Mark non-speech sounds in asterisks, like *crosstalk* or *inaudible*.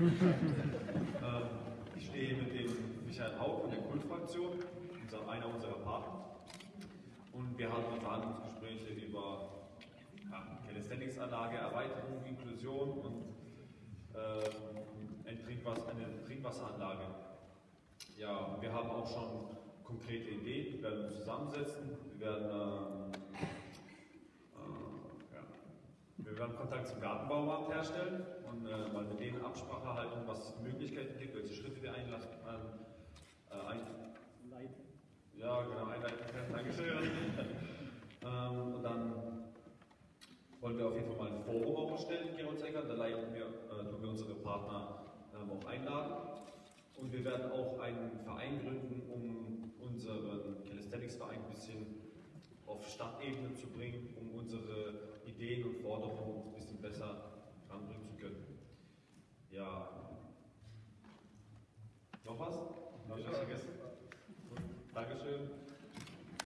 Ähm, ich stehe mit dem Michael Haug von der Kultfraktion, unser, einer unserer Partner. Und wir haben Verhandlungsgespräche über ja, Calisthenics-Anlage, Erweiterung, Inklusion und äh, ein Trinkwasser, eine Trinkwasseranlage. Ja, wir haben auch schon konkrete Ideen, wir werden uns zusammensetzen, wir werden ähm, wir werden Kontakt zum Gartenbaumarkt herstellen und äh, mal mit denen Absprache halten, was es Möglichkeiten gibt, welche Schritte wir einlassen, äh, ein, ja, genau, einleiten können. *laughs* Dankeschön. ähm, und dann wollen wir auf jeden Fall mal ein Forum auch erstellen in Gerolds-Eckern. Da leiten wir, äh, tun wir unsere Partner ähm, auch einladen. Und wir werden auch einen Verein gründen, um unseren Calisthenics-Verein ein bisschen auf Stadtebene zu bringen, um unsere Ideen und Forderungen ein bisschen besser ranbringen zu können. Ja. Noch was? Habe ich was vergessen? Dankeschön.